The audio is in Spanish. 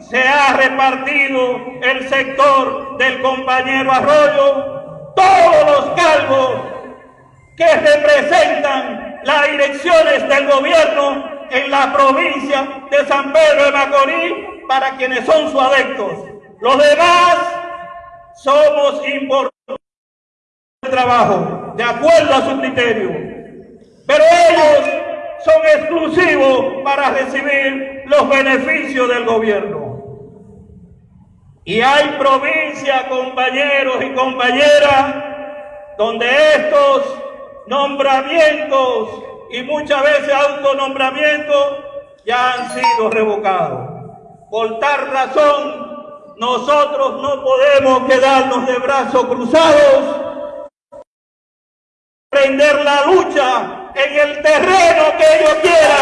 se ha repartido el sector del compañero Arroyo, todos los cargos que representan las direcciones del gobierno en la provincia de San Pedro de Macorís para quienes son sus adeptos. Los demás somos importantes de trabajo, de acuerdo a su criterio. Pero ellos son exclusivos para recibir los beneficios del gobierno. Y hay provincias, compañeros y compañeras, donde estos nombramientos y muchas veces autonombramientos ya han sido revocados. Por tal razón, nosotros no podemos quedarnos de brazos cruzados, prender la lucha en el terreno que ellos quieran.